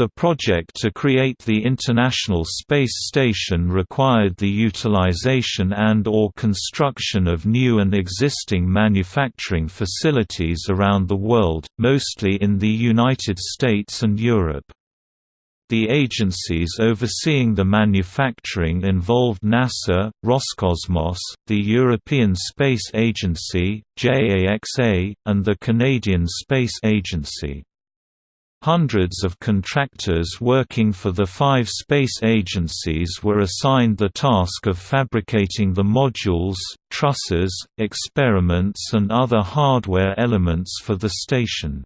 The project to create the International Space Station required the utilization and or construction of new and existing manufacturing facilities around the world, mostly in the United States and Europe. The agencies overseeing the manufacturing involved NASA, Roscosmos, the European Space Agency, JAXA, and the Canadian Space Agency. Hundreds of contractors working for the five space agencies were assigned the task of fabricating the modules, trusses, experiments and other hardware elements for the station.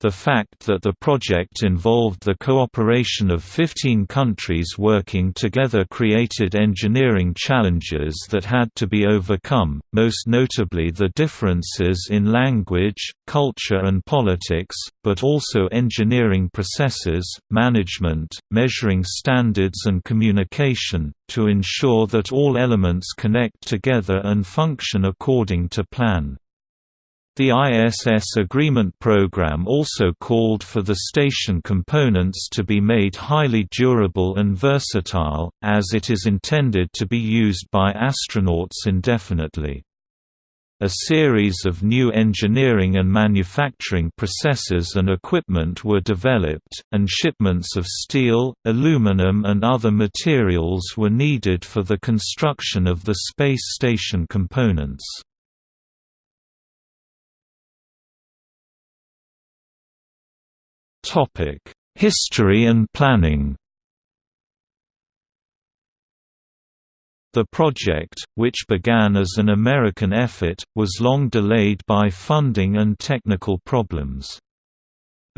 The fact that the project involved the cooperation of 15 countries working together created engineering challenges that had to be overcome, most notably the differences in language, culture and politics, but also engineering processes, management, measuring standards and communication, to ensure that all elements connect together and function according to plan. The ISS Agreement Program also called for the station components to be made highly durable and versatile, as it is intended to be used by astronauts indefinitely. A series of new engineering and manufacturing processes and equipment were developed, and shipments of steel, aluminum and other materials were needed for the construction of the space station components. History and planning The project, which began as an American effort, was long delayed by funding and technical problems.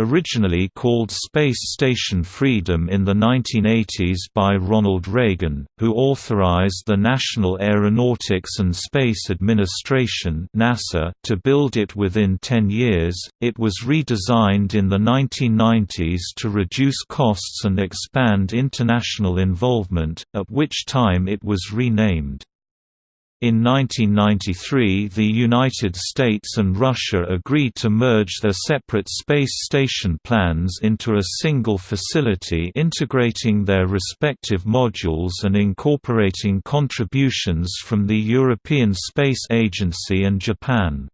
Originally called Space Station Freedom in the 1980s by Ronald Reagan, who authorized the National Aeronautics and Space Administration (NASA) to build it within 10 years, it was redesigned in the 1990s to reduce costs and expand international involvement, at which time it was renamed. In 1993 the United States and Russia agreed to merge their separate space station plans into a single facility integrating their respective modules and incorporating contributions from the European Space Agency and Japan.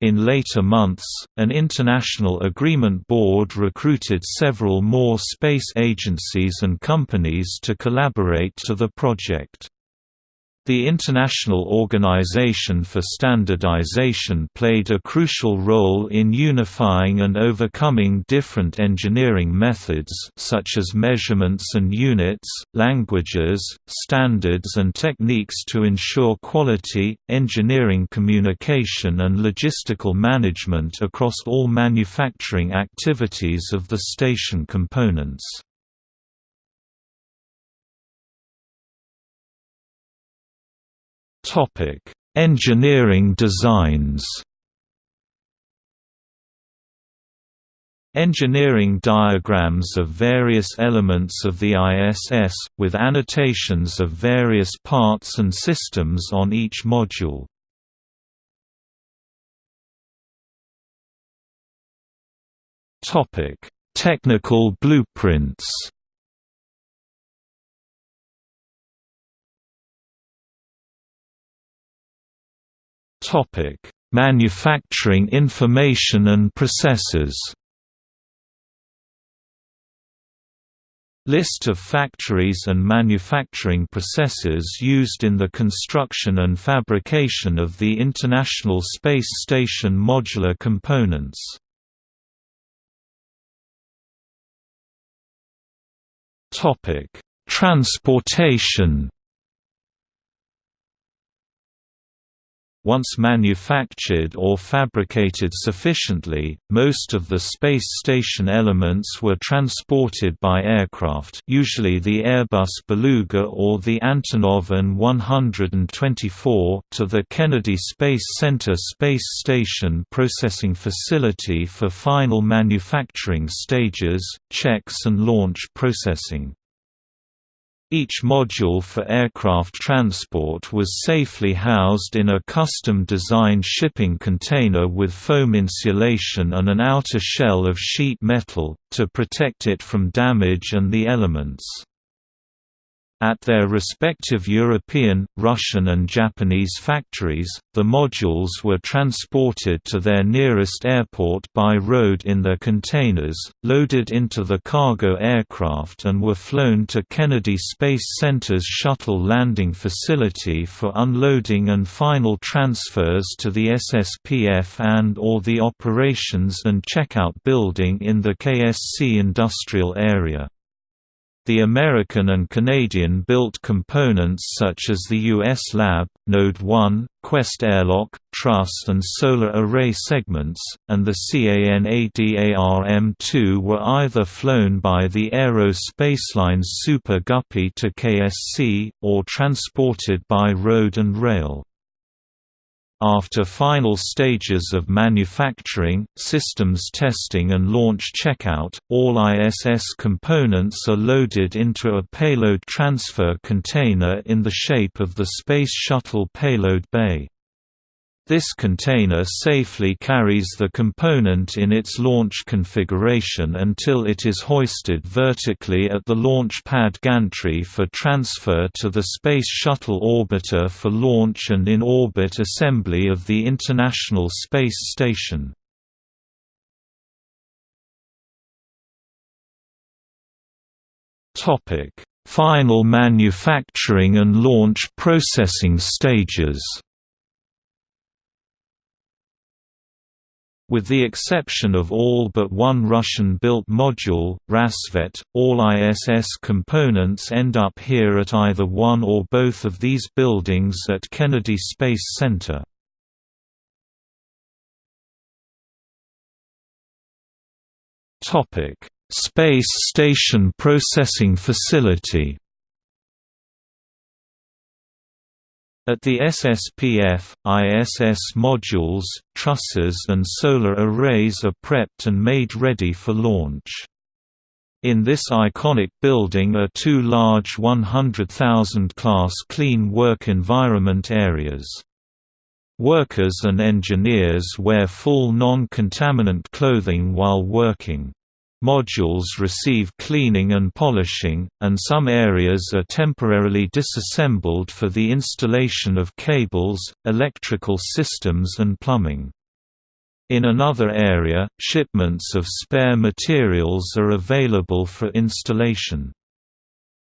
In later months, an international agreement board recruited several more space agencies and companies to collaborate to the project. The International Organization for Standardization played a crucial role in unifying and overcoming different engineering methods such as measurements and units, languages, standards and techniques to ensure quality, engineering communication and logistical management across all manufacturing activities of the station components. Engineering designs. Engineering diagrams of various elements of the ISS, with annotations of various parts and systems on each module. Technical blueprints Topic: Manufacturing information and processes. List of factories and manufacturing processes used in the construction and fabrication of the International Space Station modular components. Topic: Transportation Once manufactured or fabricated sufficiently, most of the space station elements were transported by aircraft usually the Airbus Beluga or the Antonov An-124 to the Kennedy Space Center Space Station processing facility for final manufacturing stages, checks and launch processing. Each module for aircraft transport was safely housed in a custom-designed shipping container with foam insulation and an outer shell of sheet metal, to protect it from damage and the elements. At their respective European, Russian and Japanese factories, the modules were transported to their nearest airport by road in their containers, loaded into the cargo aircraft and were flown to Kennedy Space Center's shuttle landing facility for unloading and final transfers to the SSPF and or the operations and checkout building in the KSC industrial area. The American and Canadian built components such as the US Lab, Node 1, Quest Airlock, Truss and Solar Array segments, and the Canadarm2 were either flown by the Aero Spacelines Super Guppy to KSC, or transported by road and rail. After final stages of manufacturing, systems testing and launch checkout, all ISS components are loaded into a payload transfer container in the shape of the Space Shuttle payload bay. This container safely carries the component in its launch configuration until it is hoisted vertically at the launch pad gantry for transfer to the Space Shuttle orbiter for launch and in-orbit assembly of the International Space Station. Final manufacturing and launch processing stages With the exception of all but one Russian-built module, Rassvet, all ISS components end up here at either one or both of these buildings at Kennedy Space Center. Space Station Processing Facility At the SSPF, ISS modules, trusses and solar arrays are prepped and made ready for launch. In this iconic building are two large 100,000 class clean work environment areas. Workers and engineers wear full non-contaminant clothing while working. Modules receive cleaning and polishing, and some areas are temporarily disassembled for the installation of cables, electrical systems and plumbing. In another area, shipments of spare materials are available for installation.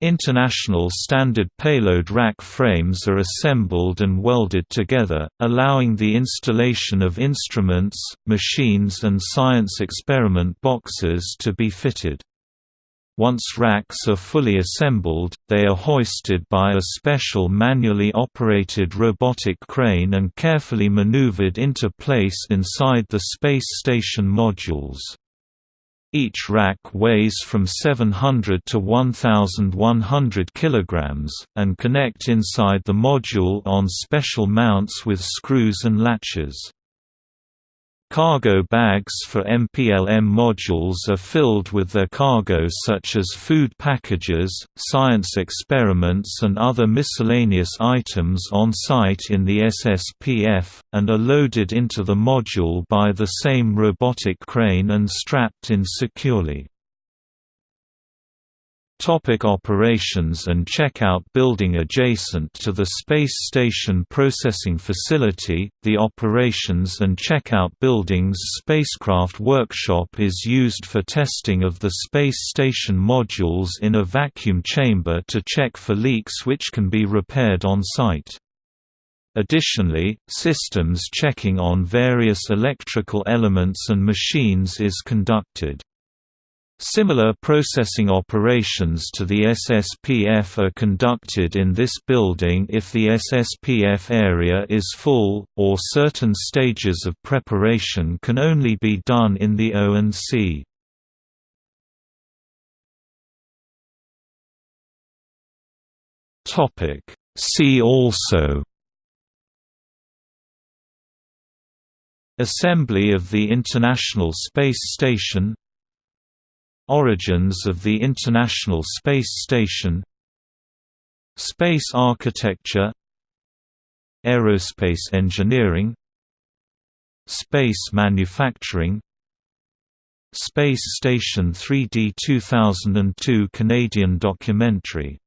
International standard payload rack frames are assembled and welded together, allowing the installation of instruments, machines and science experiment boxes to be fitted. Once racks are fully assembled, they are hoisted by a special manually operated robotic crane and carefully maneuvered into place inside the space station modules. Each rack weighs from 700 to 1,100 kg, and connect inside the module on special mounts with screws and latches. Cargo bags for MPLM modules are filled with their cargo such as food packages, science experiments and other miscellaneous items on site in the SSPF, and are loaded into the module by the same robotic crane and strapped in securely. Topic operations and checkout Building adjacent to the Space Station Processing Facility, the Operations and Checkout Building's spacecraft workshop is used for testing of the Space Station modules in a vacuum chamber to check for leaks which can be repaired on site. Additionally, systems checking on various electrical elements and machines is conducted. Similar processing operations to the SSPF are conducted in this building if the SSPF area is full, or certain stages of preparation can only be done in the O&C. See also Assembly of the International Space Station Origins of the International Space Station Space architecture Aerospace engineering Space manufacturing Space Station 3D 2002 Canadian documentary